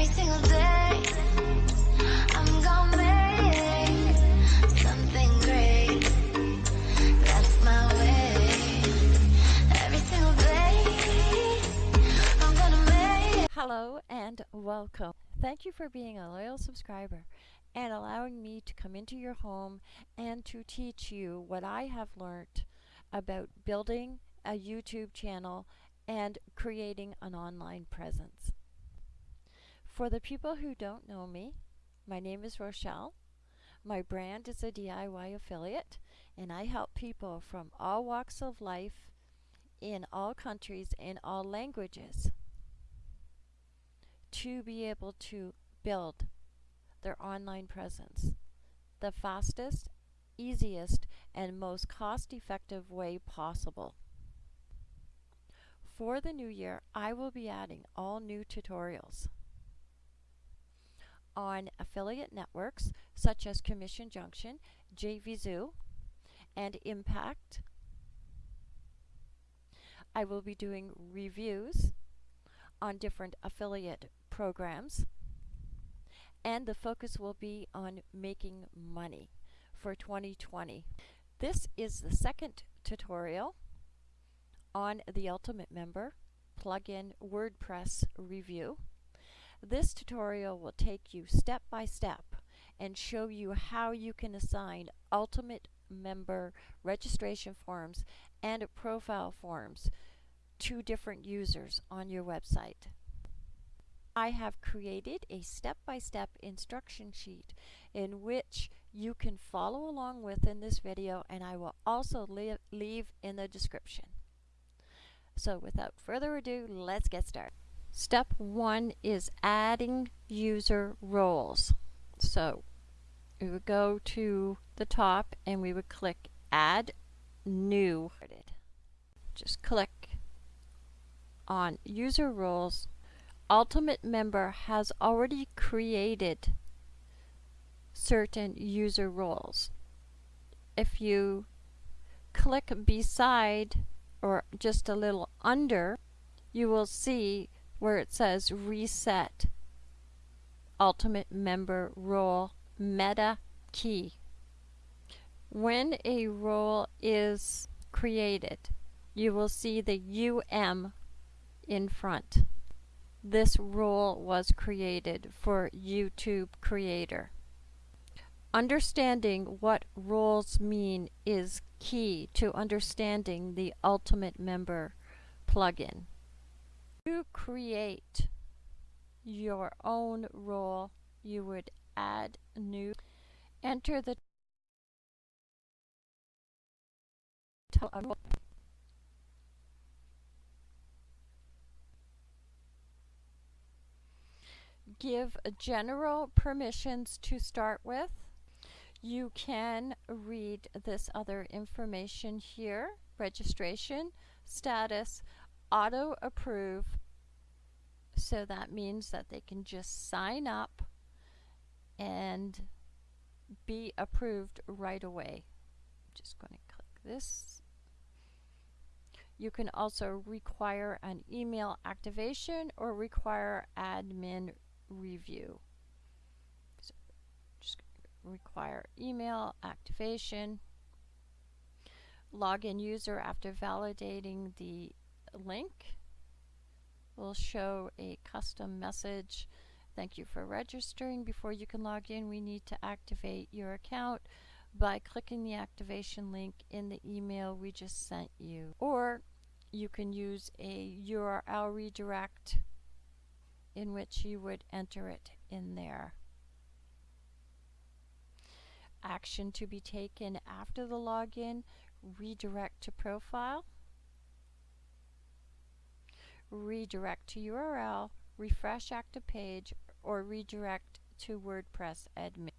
Every single day. Hello and welcome. Thank you for being a loyal subscriber and allowing me to come into your home and to teach you what I have learned about building a YouTube channel and creating an online presence. For the people who don't know me, my name is Rochelle. My brand is a DIY affiliate and I help people from all walks of life in all countries in all languages to be able to build their online presence the fastest, easiest, and most cost effective way possible. For the new year, I will be adding all new tutorials on affiliate networks such as Commission Junction, JVZoo, and Impact. I will be doing reviews on different affiliate programs and the focus will be on making money for 2020. This is the second tutorial on the Ultimate Member plugin WordPress review. This tutorial will take you step by step and show you how you can assign Ultimate Member registration forms and profile forms to different users on your website. I have created a step-by-step -step instruction sheet in which you can follow along with in this video and I will also leave in the description. So without further ado, let's get started. Step one is adding user roles. So we would go to the top and we would click add new. Just click on user roles Ultimate Member has already created certain user roles. If you click beside or just a little under, you will see where it says Reset Ultimate Member Role Meta Key. When a role is created, you will see the UM in front this role was created for YouTube Creator. Understanding what roles mean is key to understanding the Ultimate Member plugin. To create your own role, you would add new, enter the give general permissions to start with. You can read this other information here, registration, status, auto approve. So that means that they can just sign up and be approved right away. I'm just going to click this. You can also require an email activation or require admin review. So just require email activation. Login user after validating the link will show a custom message. Thank you for registering. Before you can log in, we need to activate your account by clicking the activation link in the email we just sent you. Or you can use a URL redirect in which you would enter it in there. Action to be taken after the login, redirect to profile, redirect to URL, refresh active page, or redirect to WordPress admin.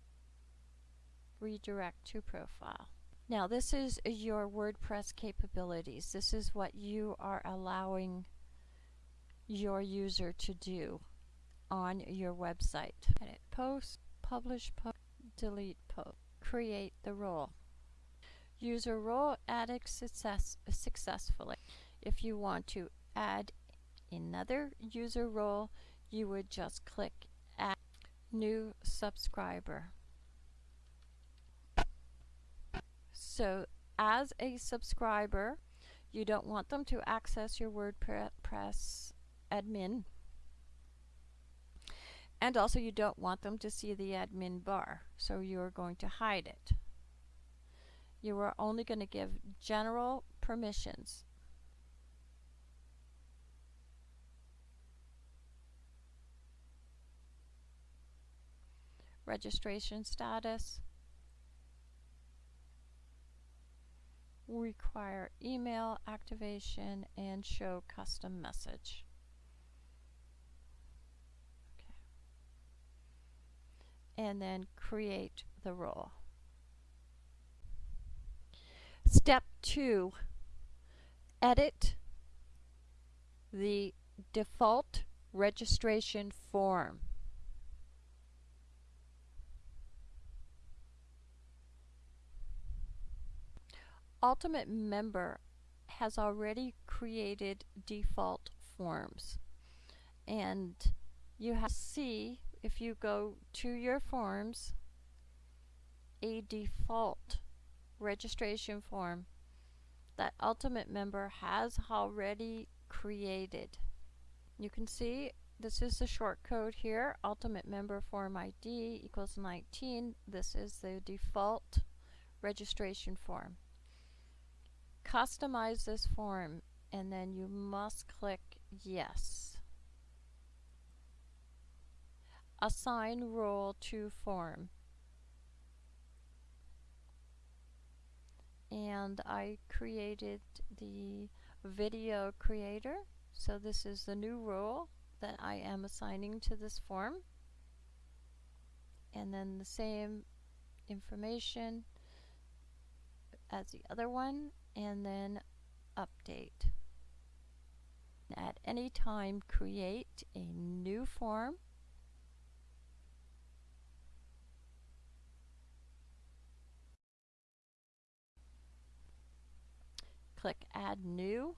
Redirect to profile. Now this is your WordPress capabilities. This is what you are allowing your user to do on your website. Edit post, publish post, delete post, create the role. User role added success successfully. If you want to add another user role, you would just click Add new subscriber. So as a subscriber, you don't want them to access your WordPress admin. And also you don't want them to see the admin bar, so you're going to hide it. You are only going to give general permissions. Registration status. require email activation and show custom message. Okay. And then create the role. Step two, edit the default registration form. Ultimate Member has already created default forms. And you have to see if you go to your forms a default registration form that Ultimate Member has already created. You can see this is the short code here, Ultimate Member Form ID equals 19. This is the default registration form customize this form and then you must click yes. Assign role to form. And I created the video creator. So this is the new role that I am assigning to this form. And then the same information as the other one and then update. At any time create a new form. Click add new.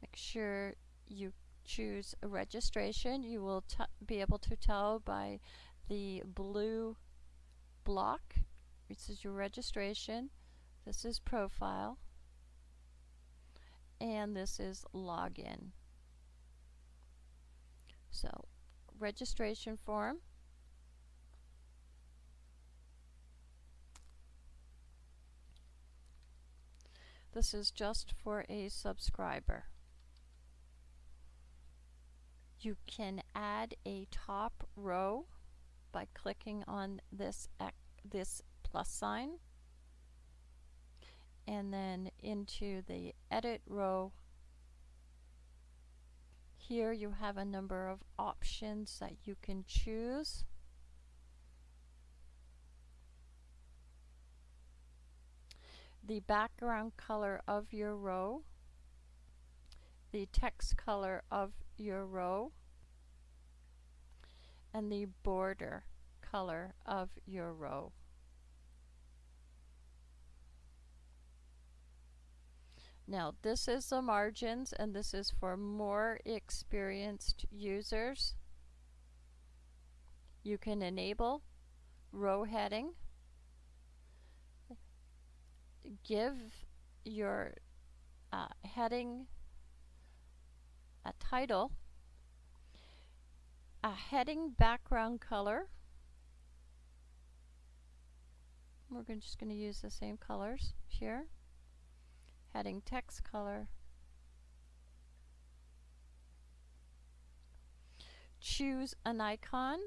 Make sure you choose a registration. You will be able to tell by the blue block. This is your registration. This is profile and this is login. So registration form. This is just for a subscriber. You can add a top row by clicking on this this plus sign and then into the edit row. Here you have a number of options that you can choose. The background color of your row. The text color of your row. And the border color of your row Now this is the margins and this is for more experienced users. You can enable row heading. Give your uh, heading a title, a heading background color. We're just going to use the same colors here heading text color. Choose an icon.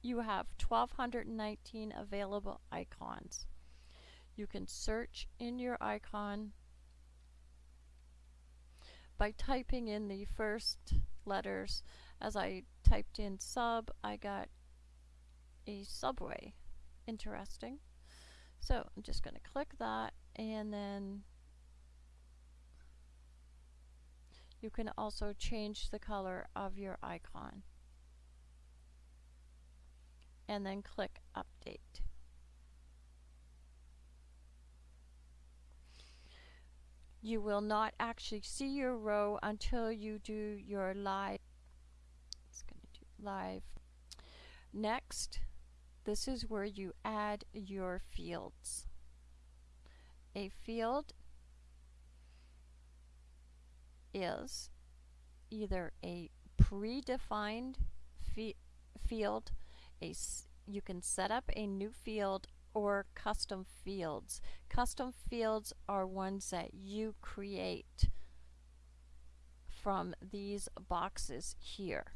You have 1219 available icons. You can search in your icon by typing in the first letters. As I typed in sub, I got a subway. Interesting. So I'm just going to click that and then you can also change the color of your icon and then click update. You will not actually see your row until you do your live. It's going to do live. Next, this is where you add your fields. A field is either a predefined field, a you can set up a new field or custom fields. Custom fields are ones that you create from these boxes here.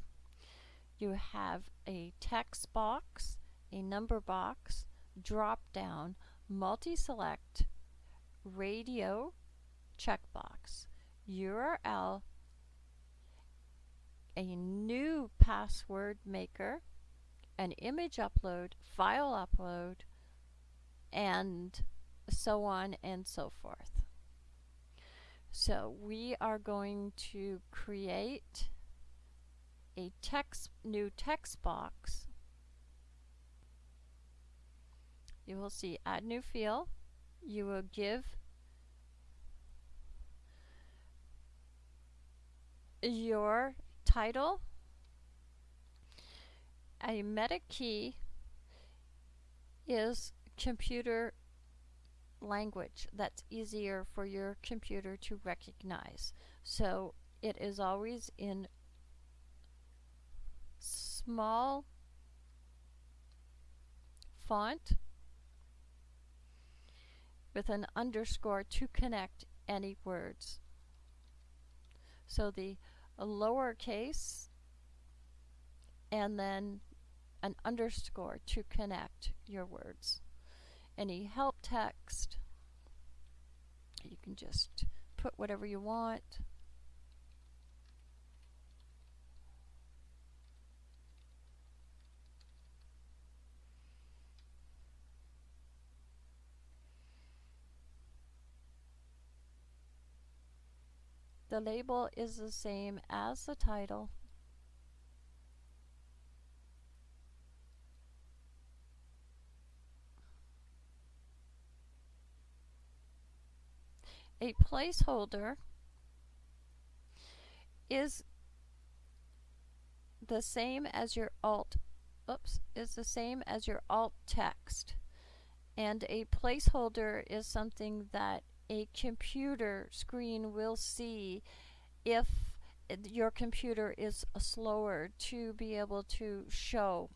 You have a text box, a number box, drop down, multi-select, radio, checkbox, URL, a new password maker, an image upload, file upload, and so on and so forth. So we are going to create a text new text box. You will see add new field. You will give your title a meta key is computer language that's easier for your computer to recognize. So it is always in small font with an underscore to connect any words. So the lowercase and then an underscore to connect your words. Any help text, you can just put whatever you want. The label is the same as the title. a placeholder is the same as your alt oops is the same as your alt text and a placeholder is something that a computer screen will see if eh, your computer is uh, slower to be able to show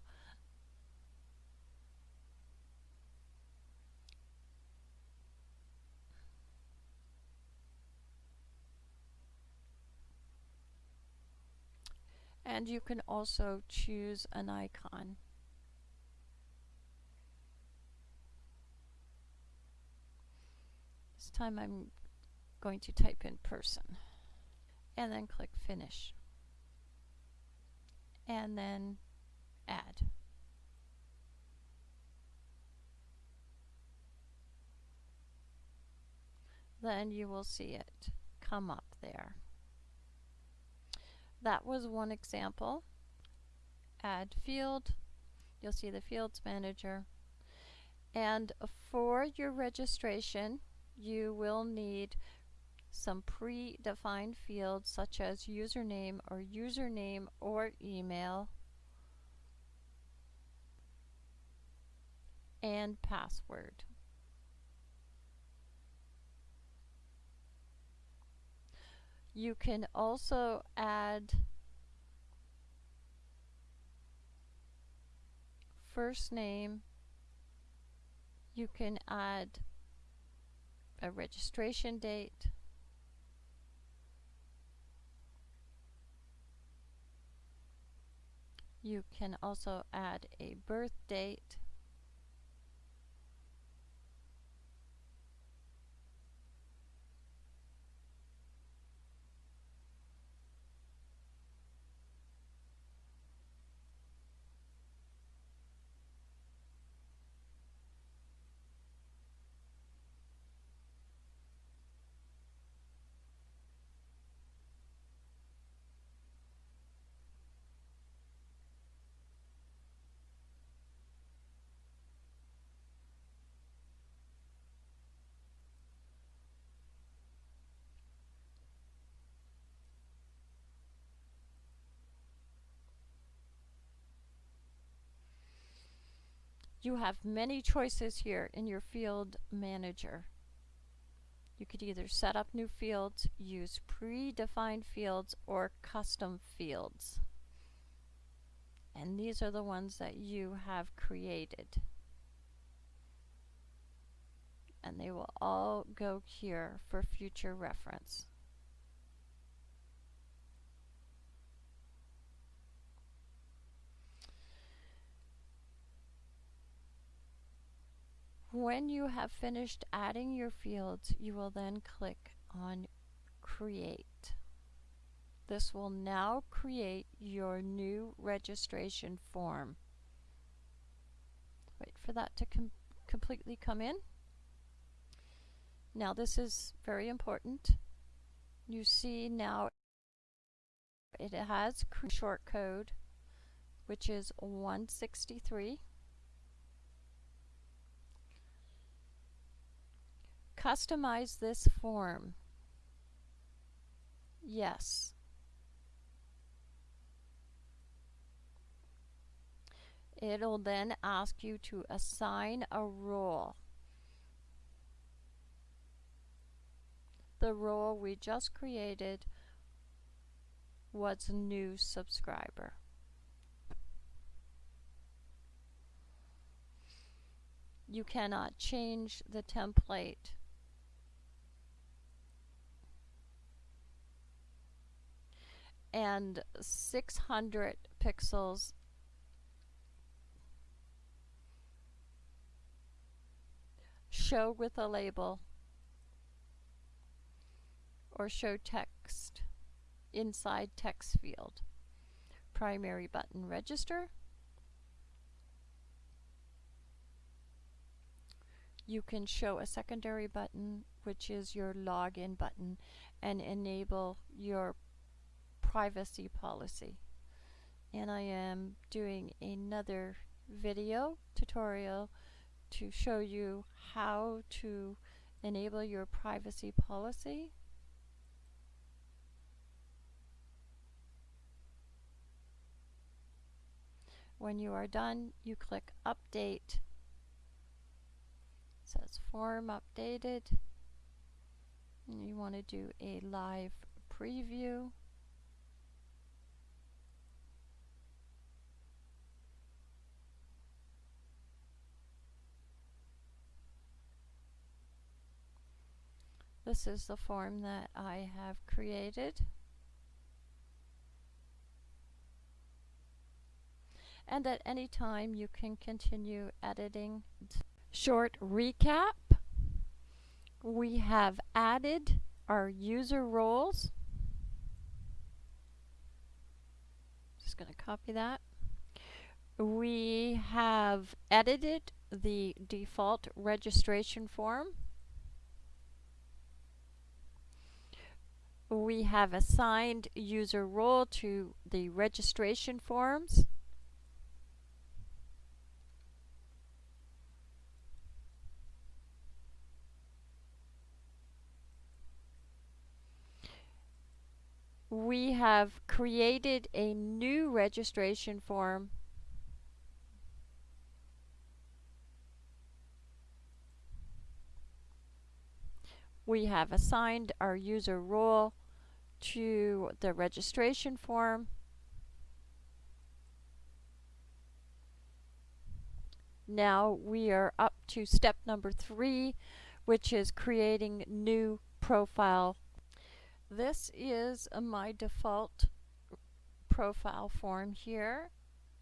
and you can also choose an icon. Time I'm going to type in person and then click finish and then add. Then you will see it come up there. That was one example. Add field. You'll see the fields manager. And for your registration, you will need some predefined fields such as username or username or email and password. You can also add first name. You can add a registration date. You can also add a birth date. You have many choices here in your field manager. You could either set up new fields, use predefined fields, or custom fields. And these are the ones that you have created. And they will all go here for future reference. When you have finished adding your fields, you will then click on Create. This will now create your new registration form. Wait for that to com completely come in. Now this is very important. You see now it has short code which is 163 Customize this form. Yes. It'll then ask you to assign a role. The role we just created was a new subscriber. You cannot change the template and 600 pixels. Show with a label. Or show text inside text field. Primary button register. You can show a secondary button which is your login button and enable your privacy policy. And I am doing another video tutorial to show you how to enable your privacy policy. When you are done you click update. It says form updated. And you want to do a live preview This is the form that I have created. And at any time you can continue editing. Short recap. We have added our user roles. Just going to copy that. We have edited the default registration form. We have assigned user role to the registration forms. We have created a new registration form we have assigned our user role to the registration form. Now we are up to step number three, which is creating new profile. This is uh, my default profile form here,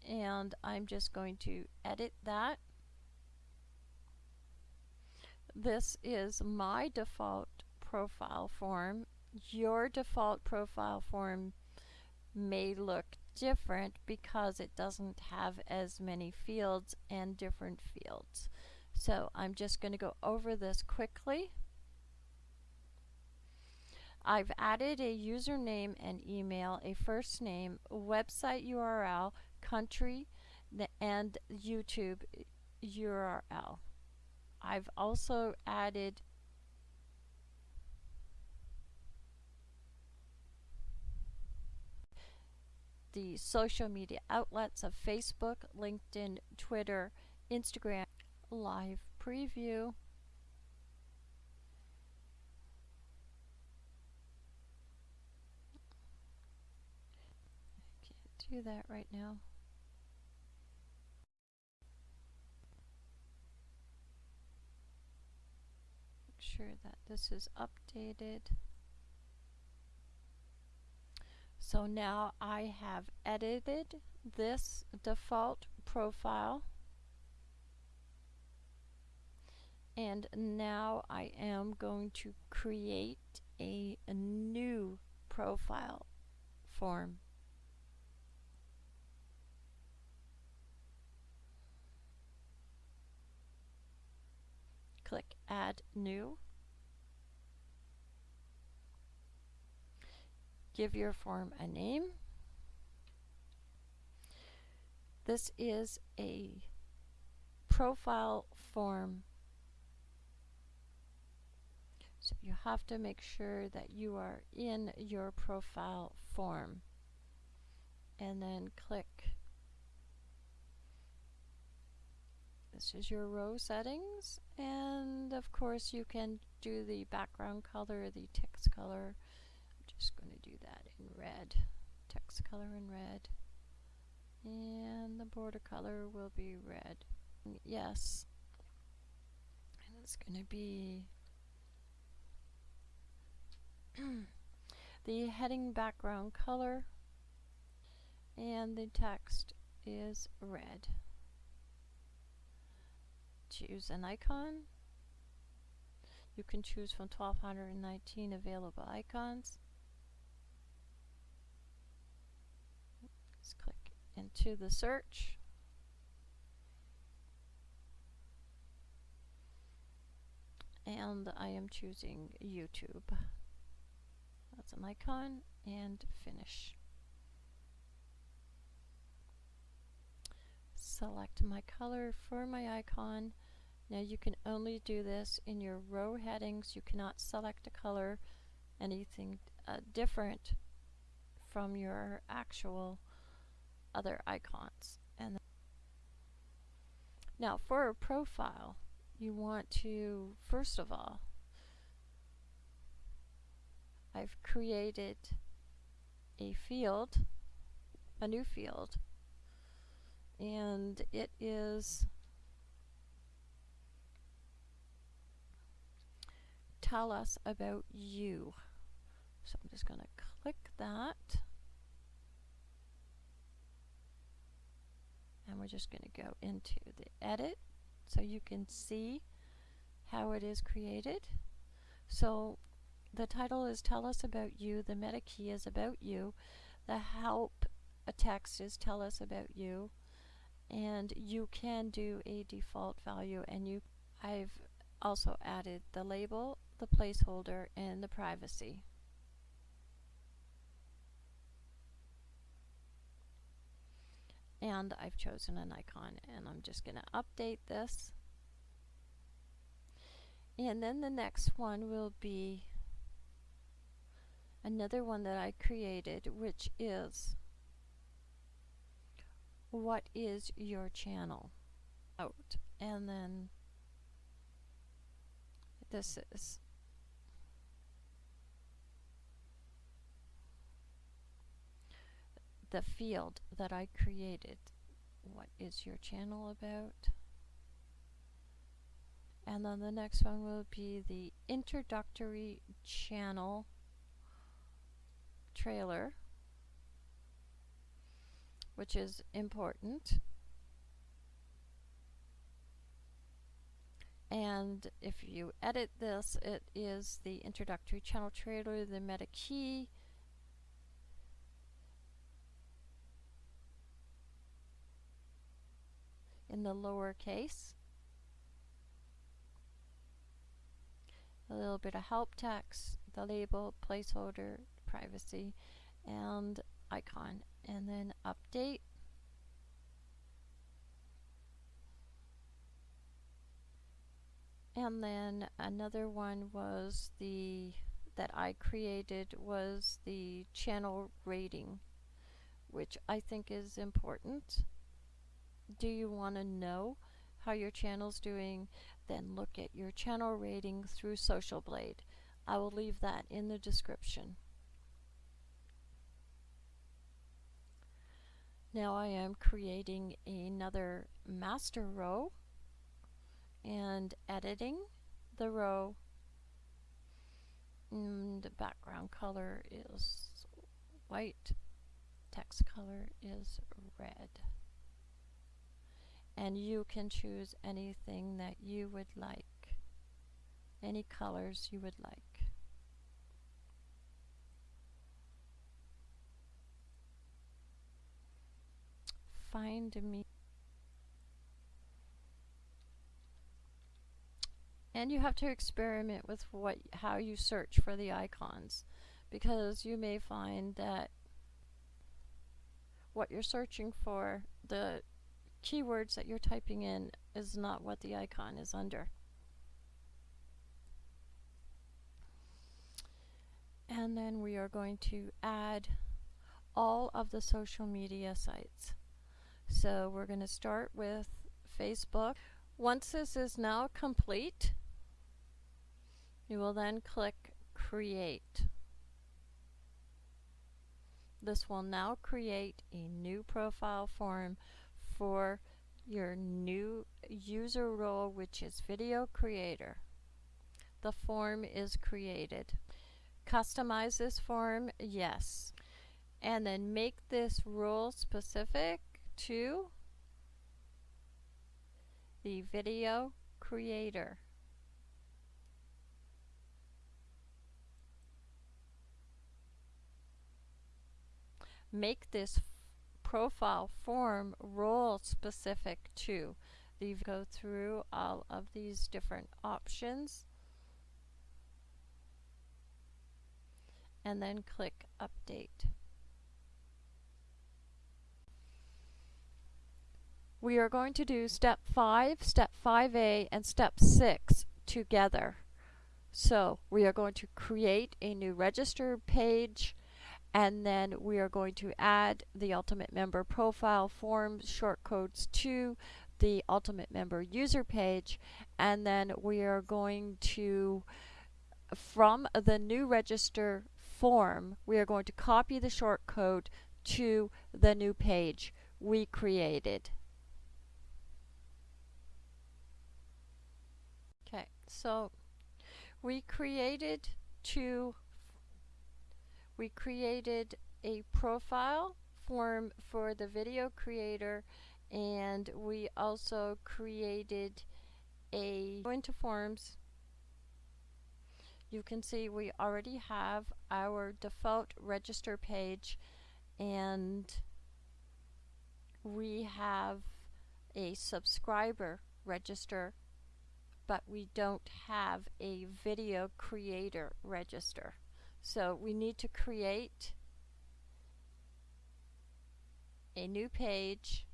and I'm just going to edit that. This is my default profile form your default profile form may look different because it doesn't have as many fields and different fields. So I'm just going to go over this quickly. I've added a username and email, a first name, website URL, country, and YouTube URL. I've also added the social media outlets of Facebook, LinkedIn, Twitter, Instagram live preview. I can't do that right now. Make sure that this is updated. So now I have edited this default profile and now I am going to create a, a new profile form. Click add new. Give your form a name. This is a profile form so you have to make sure that you are in your profile form. And then click. This is your row settings. And of course you can do the background color, the text color. Just going to do that in red. Text color in red. And the border color will be red. Yes. And it's going to be the heading background color and the text is red. Choose an icon. You can choose from 1219 available icons. Let's click into the search. And I am choosing YouTube. That's an icon and finish. Select my color for my icon. Now you can only do this in your row headings. You cannot select a color, anything uh, different from your actual other icons. And now for a profile, you want to, first of all, I've created a field, a new field, and it is tell us about you. So I'm just going to click that. And we're just going to go into the edit so you can see how it is created. So the title is Tell Us About You. The meta key is About You. The help text is Tell Us About You. And you can do a default value and you I've also added the label, the placeholder, and the privacy. And I've chosen an icon and I'm just going to update this. And then the next one will be another one that I created which is what is your channel out and then this is the field that I created what is your channel about and then the next one will be the introductory channel trailer, which is important. And if you edit this, it is the introductory channel trailer, the meta key, in the lowercase. A little bit of help text, the label, placeholder, privacy and icon and then update and then another one was the that I created was the channel rating which I think is important do you want to know how your channel's doing, then look at your channel rating through Social Blade. I will leave that in the description. Now I am creating another master row and editing the row. And the background color is white, text color is red. And you can choose anything that you would like, any colors you would like. Find me. And you have to experiment with what how you search for the icons because you may find that what you're searching for, the keywords that you're typing in is not what the icon is under. And then we are going to add all of the social media sites. So we're going to start with Facebook. Once this is now complete, you will then click Create. This will now create a new profile form for your new user role, which is Video Creator. The form is created. Customize this form, yes. And then make this role specific to the video creator. Make this profile form role specific to the go through all of these different options and then click update. We are going to do step 5, step 5a, and step 6 together. So we are going to create a new register page and then we are going to add the Ultimate Member profile form shortcodes to the Ultimate Member user page and then we are going to from the new register form we are going to copy the shortcode to the new page we created. Okay, so we created two, we created a profile form for the video creator and we also created a go into forms you can see we already have our default register page and we have a subscriber register but we don't have a video creator register. So we need to create a new page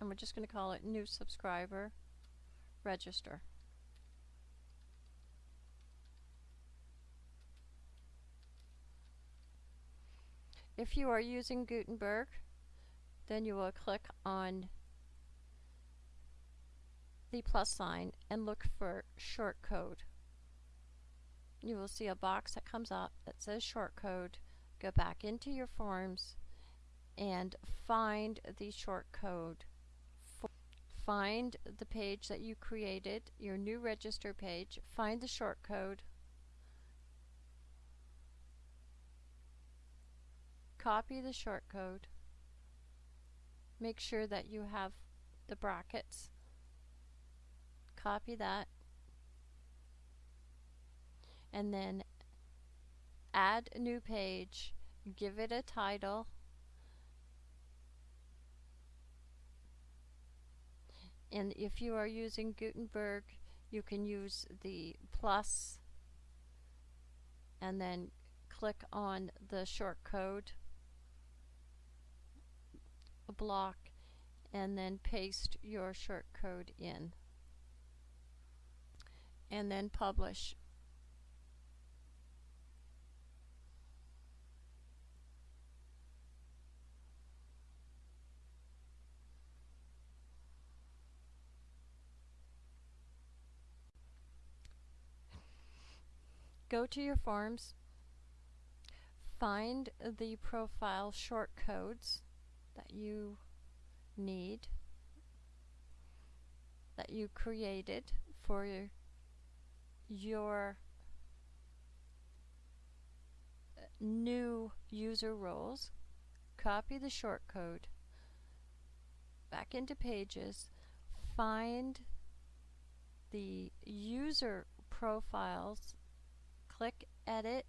and we're just going to call it new subscriber register. If you are using Gutenberg, then you will click on the plus sign and look for shortcode. You will see a box that comes up that says shortcode. Go back into your forms and find the shortcode. Find the page that you created, your new register page, find the shortcode, copy the shortcode. Make sure that you have the brackets. Copy that. And then add a new page, give it a title. And if you are using Gutenberg, you can use the plus and then click on the a block and then paste your shortcode in. And then publish. Go to your forms, find the profile shortcodes, that you need, that you created for your, uh, new user roles, copy the shortcode back into Pages, find the user profiles, click Edit,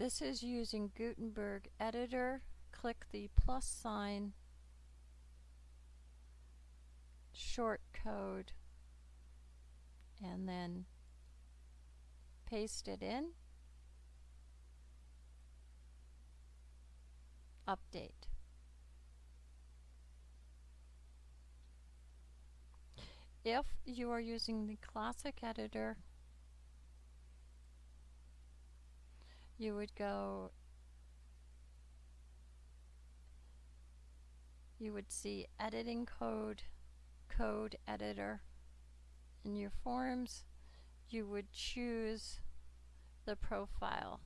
This is using Gutenberg Editor. Click the plus sign, short code, and then paste it in. Update. If you are using the classic editor, you would go you would see editing code code editor in your forms. You would choose the profile.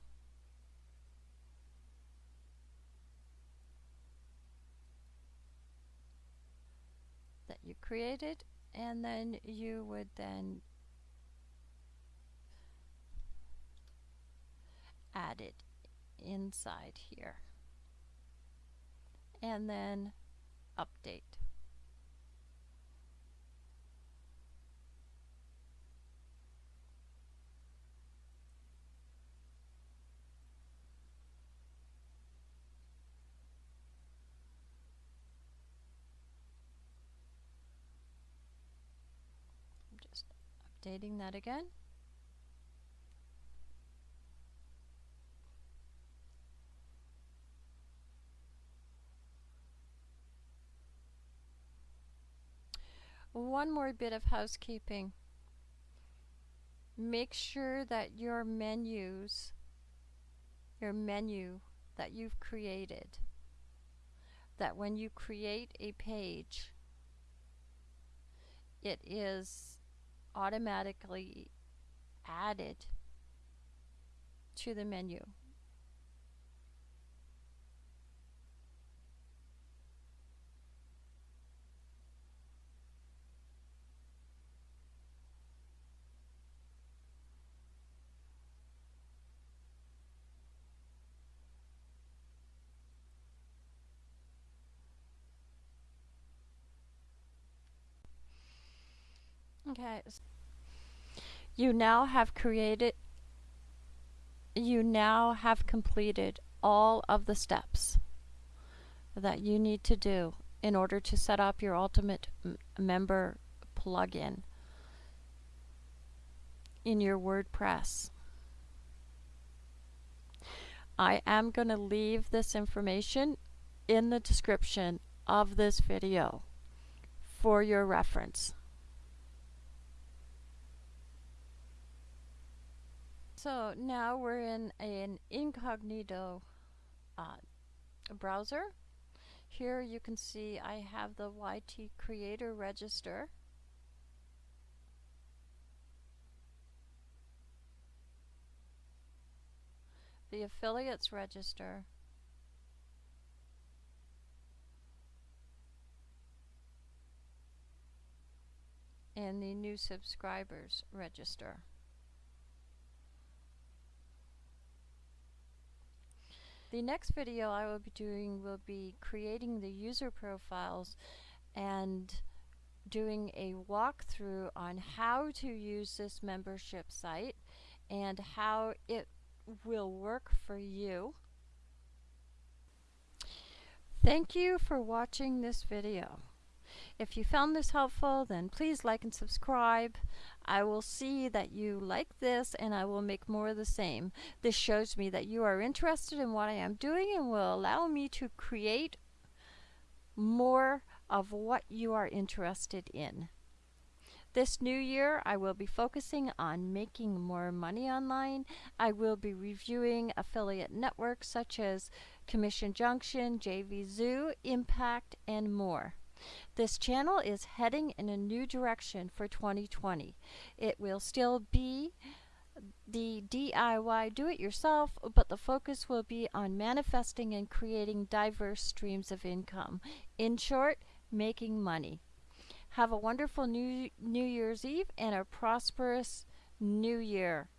That you created and then you would then add it inside here. And then update. I'm just updating that again. One more bit of housekeeping. Make sure that your menus, your menu that you've created, that when you create a page, it is automatically added to the menu. Okay. You now have created, you now have completed all of the steps that you need to do in order to set up your Ultimate Member plugin in your WordPress. I am going to leave this information in the description of this video for your reference. So now we're in an incognito uh, browser. Here you can see I have the YT Creator Register. The Affiliates Register. and the new subscribers register. The next video I will be doing will be creating the user profiles and doing a walkthrough on how to use this membership site and how it will work for you. Thank you for watching this video. If you found this helpful, then please like and subscribe. I will see that you like this and I will make more of the same. This shows me that you are interested in what I am doing and will allow me to create more of what you are interested in. This new year, I will be focusing on making more money online. I will be reviewing affiliate networks such as Commission Junction, JV Zoo, Impact, and more. This channel is heading in a new direction for 2020. It will still be the DIY do it yourself, but the focus will be on manifesting and creating diverse streams of income. In short, making money. Have a wonderful new New Year's Eve and a prosperous new year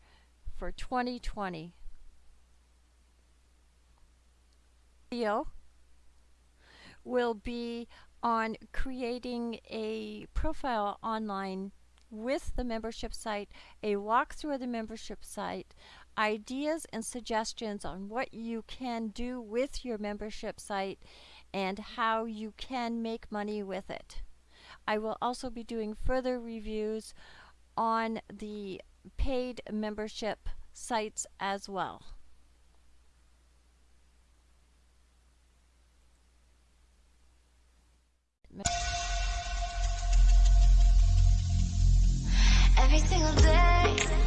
for 2020. Video will be on creating a profile online with the membership site, a walkthrough of the membership site, ideas and suggestions on what you can do with your membership site and how you can make money with it. I will also be doing further reviews on the paid membership sites as well. Every single day